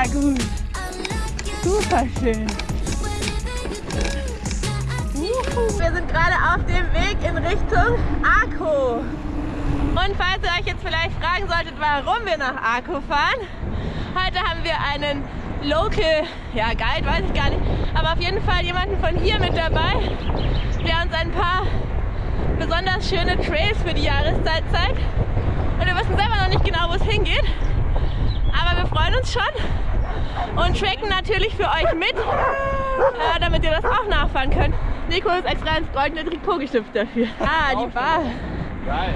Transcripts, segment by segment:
mega gut. Super schön. Wir sind gerade auf dem Weg in Richtung Arco. Und falls ihr euch jetzt vielleicht fragen solltet, warum wir nach Arco fahren, heute haben wir einen Local, ja Guide, weiß ich gar nicht, aber auf jeden Fall jemanden von hier mit dabei, der uns ein paar besonders schöne Trails für die Jahreszeit zeigt. Und wir wissen selber noch nicht genau, wo es hingeht, aber wir freuen uns schon und tracken natürlich für euch mit, äh, damit ihr das auch nachfahren könnt. Nico ist extra ins goldene Trikot geschlüpft dafür. Ah, die Bar. Geil.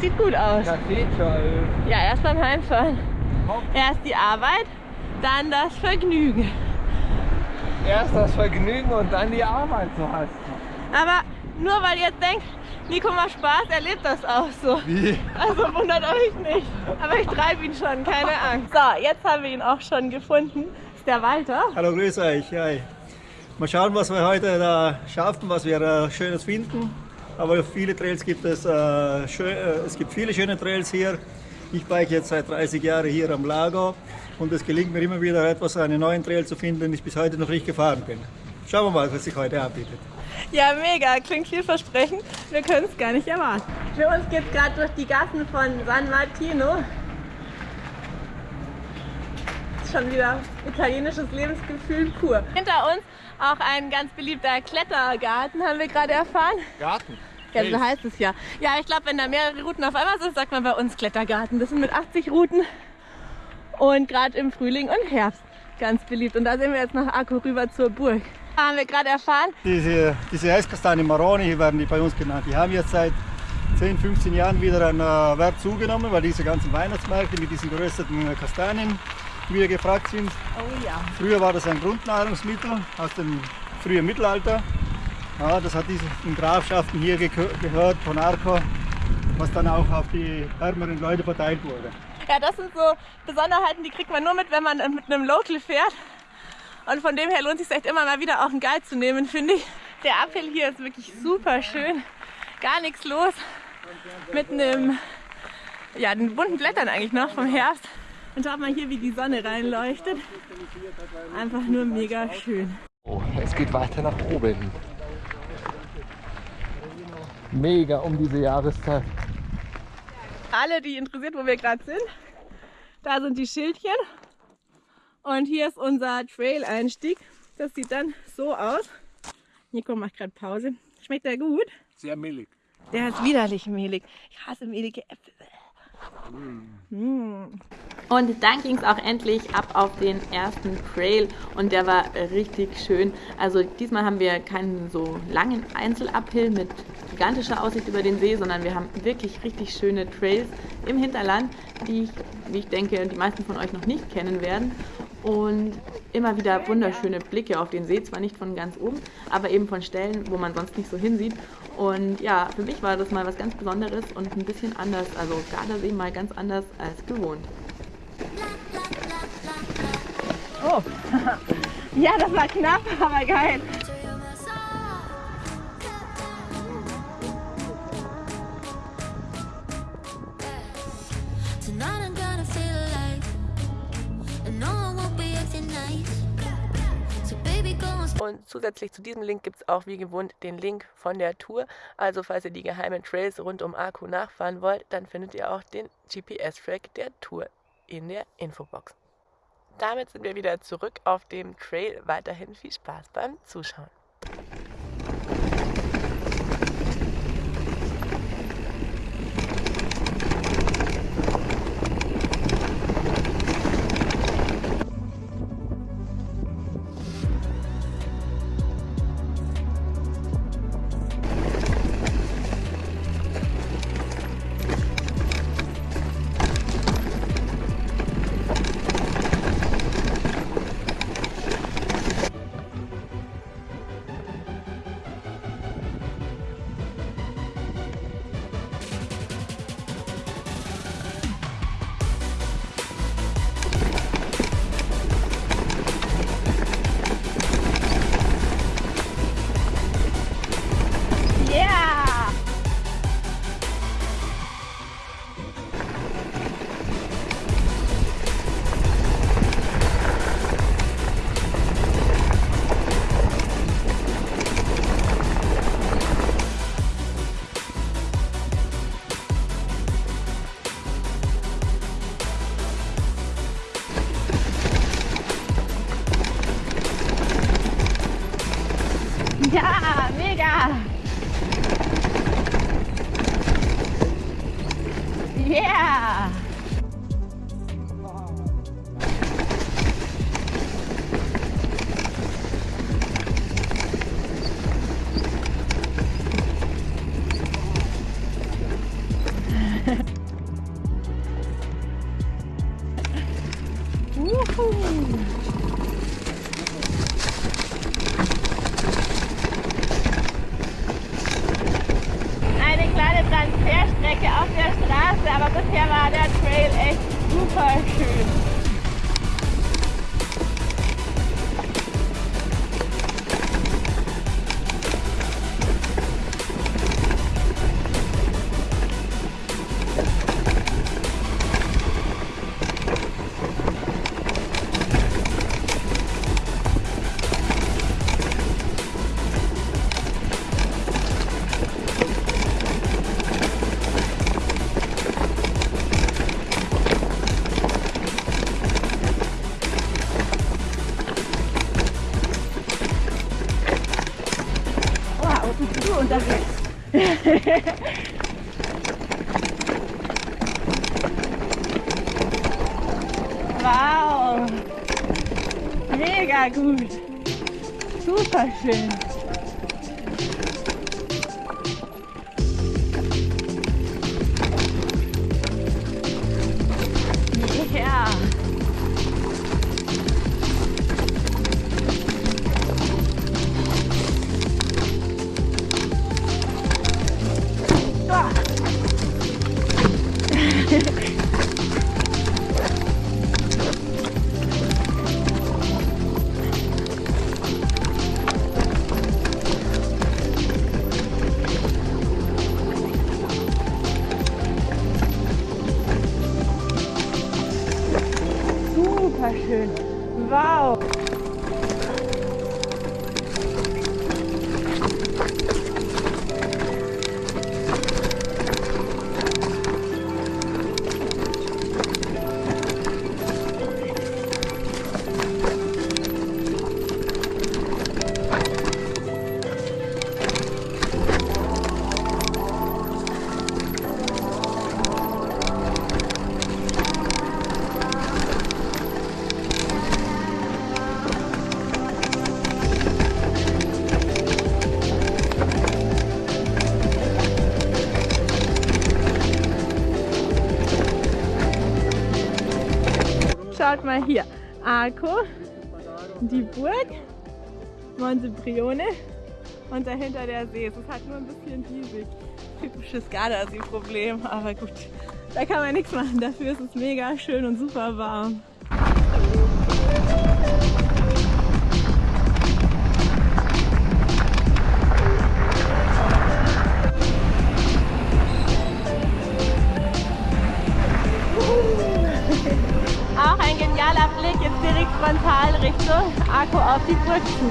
Sieht gut aus. Kathedral. Ja, erst beim Heimfahren. Erst die Arbeit, dann das Vergnügen. Erst das Vergnügen und dann die Arbeit, so heißt es. Aber nur weil ihr denkt, Nico macht Spaß, erlebt das auch so. Wie? Also wundert euch nicht. Aber ich treibe ihn schon, keine Angst. So, jetzt haben wir ihn auch schon gefunden. Das ist der Walter. Hallo, grüß euch. Hi. Mal schauen, was wir heute da schaffen, was wir äh, Schönes finden. Aber viele Trails gibt es. Äh, schön, äh, es gibt viele schöne Trails hier. Ich bike jetzt seit 30 Jahren hier am Lago und es gelingt mir immer wieder etwas, einen neuen Trail zu finden, den ich bis heute noch nicht gefahren bin. Schauen wir mal, was sich heute anbietet. Ja, mega. Klingt vielversprechend. Wir können es gar nicht erwarten. Für uns geht es gerade durch die Gassen von San Martino. Ist schon wieder italienisches Lebensgefühl pur. Hinter uns auch ein ganz beliebter Klettergarten, haben wir gerade erfahren. Garten. Ja, so heißt es ja. Ja, ich glaube, wenn da mehrere Routen auf einmal sind, sagt man bei uns Klettergarten. Das sind mit 80 Routen und gerade im Frühling und Herbst ganz beliebt. Und da sehen wir jetzt nach Arco rüber zur Burg. Haben wir gerade erfahren. Diese, diese Eiskastanie Maroni werden die bei uns genannt. Die haben jetzt seit 10, 15 Jahren wieder an äh, Wert zugenommen, weil diese ganzen Weihnachtsmärkte mit diesen gerösteten Kastanien wieder gefragt sind. Oh ja. Früher war das ein Grundnahrungsmittel aus dem frühen Mittelalter. Ja, das hat diesen Grafschaften hier ge gehört von Arco, was dann auch auf die ärmeren Leute verteilt wurde. Ja, das sind so Besonderheiten, die kriegt man nur mit, wenn man mit einem Local fährt. Und von dem her lohnt es sich echt immer mal wieder auch einen Guide zu nehmen, finde ich. Der Uphill hier ist wirklich super schön. Gar nichts los. Mit einem, ja, den bunten Blättern eigentlich noch vom Herbst. Und schaut mal hier, wie die Sonne reinleuchtet. Einfach nur mega schön. Oh, es geht weiter nach oben. Mega um diese Jahreszeit. Alle, die interessiert, wo wir gerade sind, da sind die Schildchen. Und hier ist unser Trail-Einstieg. Das sieht dann so aus. Nico macht gerade Pause. Schmeckt der gut? Sehr millig. Der ist widerlich mehlig. Ich hasse mehlige Äpfel. Mm. Und dann ging es auch endlich ab auf den ersten Trail und der war richtig schön. Also diesmal haben wir keinen so langen Einzeluphill mit gigantischer Aussicht über den See, sondern wir haben wirklich richtig schöne Trails im Hinterland, die ich, wie ich denke, die meisten von euch noch nicht kennen werden. Und immer wieder wunderschöne Blicke auf den See, zwar nicht von ganz oben, aber eben von Stellen, wo man sonst nicht so hinsieht. Und ja, für mich war das mal was ganz Besonderes und ein bisschen anders, also Gardasee mal ganz anders als gewohnt. Oh, ja, das war knapp, aber geil. Und zusätzlich zu diesem Link gibt es auch wie gewohnt den Link von der Tour. Also falls ihr die geheimen Trails rund um Arco nachfahren wollt, dann findet ihr auch den GPS-Track der Tour in der Infobox. Damit sind wir wieder zurück auf dem Trail. Weiterhin viel Spaß beim Zuschauen. wow! Mega gut! Super schön! Schön. Wow. Schaut mal hier. Arco, die Burg, Monte Brione und dahinter der See. Es ist halt nur ein bisschen riesig. Typisches Gardasee-Problem, aber gut. Da kann man nichts machen. Dafür ist es mega schön und super warm. Frontal Richtung Arco auf die zu.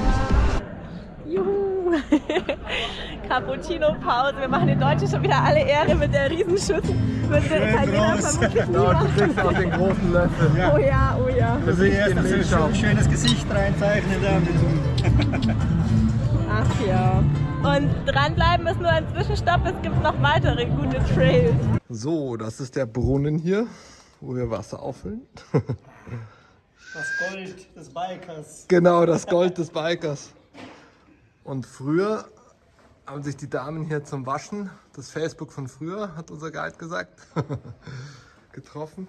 Juhu! Cappuccino-Pause. Wir machen den Deutschen schon wieder alle Ehre mit der Riesenschüssel. Mit der Italiener vermutlich Ja, du niemand. kriegst auch den großen Löffel. Oh ja, oh ja. Also Gesicht erst in ein schönes Gesicht reinzeichnen Ach ja. Und dranbleiben ist nur ein Zwischenstopp. Es gibt noch weitere gute Trails. So, das ist der Brunnen hier, wo wir Wasser auffüllen. Das Gold des Bikers. Genau, das Gold des Bikers. Und früher haben sich die Damen hier zum Waschen, das Facebook von früher, hat unser Guide gesagt, getroffen.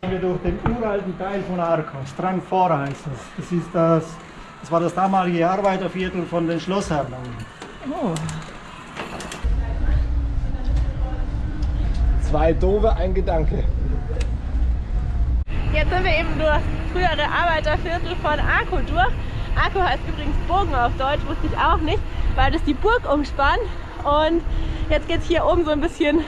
Wir durch den uralten Teil von Arco, Strangfora heißt das. Das, ist das, das war das damalige Arbeiterviertel von den Schlossherren. Zwei Dove, ein Gedanke. Jetzt sind wir eben durch frühere Arbeiterviertel von Arco durch. Arco heißt übrigens Bogen auf Deutsch, wusste ich auch nicht, weil das die Burg umspannt. Und jetzt geht es hier oben so ein bisschen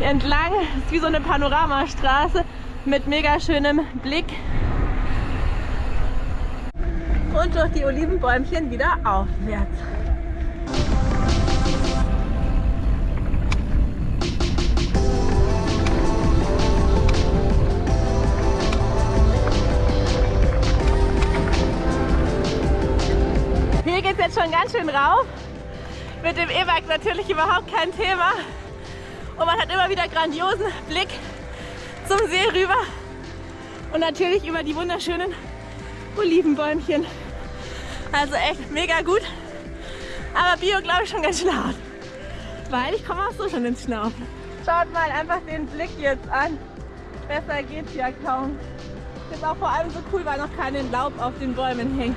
entlang. Das ist wie so eine Panoramastraße mit mega schönem Blick. Und durch die Olivenbäumchen wieder aufwärts. Schon ganz schön rauf. Mit dem E-Bike natürlich überhaupt kein Thema. Und man hat immer wieder grandiosen Blick zum See rüber. Und natürlich über die wunderschönen Olivenbäumchen. Also echt mega gut. Aber Bio glaube ich schon ganz schön hart. Weil ich komme auch so schon ins Schnaufen. Schaut mal einfach den Blick jetzt an. Besser geht's ja kaum. Ist auch vor allem so cool, weil noch kein Laub auf den Bäumen hängt.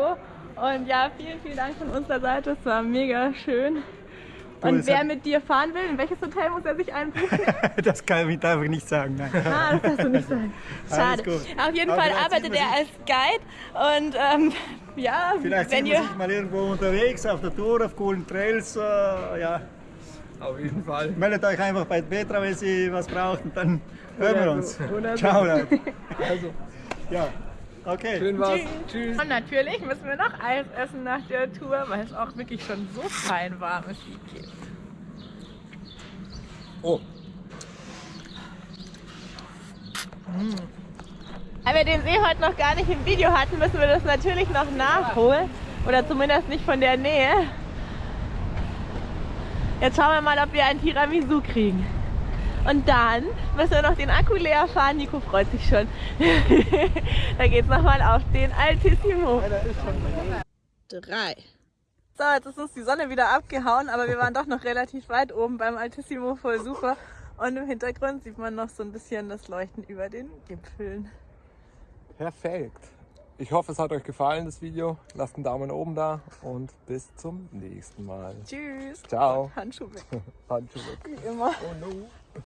In Arco. Und ja, vielen, vielen Dank von unserer Seite. Es war mega schön. Und es wer hat- mit dir fahren will, in welches Hotel muss er sich einbuchen? Das kann ich einfach nicht sagen. Nein. Ah, das darfst du nicht sagen. Schade. Auf jeden Aber Fall arbeitet er als Guide und ähm, ja, Vielleicht wenn sieht man ihr sich mal irgendwo unterwegs auf der Tour, auf coolen Trails. Äh, ja. Auf jeden Fall. Meldet euch einfach bei Petra, wenn sie was braucht und dann hören wir uns. Oder so. Ciao, Leute. Also, Ja, okay. schön war's. Tschüss. und natürlich müssen wir noch Eis essen nach der Tour, weil es auch wirklich schon so fein warm ist wie geht. Oh, Da wir den See heute noch gar nicht im Video hatten, müssen wir das natürlich noch nachholen. Oder zumindest nicht von der Nähe. Jetzt schauen wir mal, ob wir ein Tiramisu kriegen. Und dann müssen wir noch den Akku leer fahren. Nico freut sich schon. da geht's nochmal auf den Altissimo. Drei. So, jetzt ist uns die Sonne wieder abgehauen, aber wir waren doch noch relativ weit oben beim Altissimo voll super. Und im Hintergrund sieht man noch so ein bisschen das Leuchten über den Gipfeln. perfekt. Ich hoffe, es hat euch gefallen, das Video. Lasst einen Daumen oben da und bis zum nächsten Mal. Tschüss. Ciao. Handschuhe weg, Handschuhe weg. wie immer. Oh no.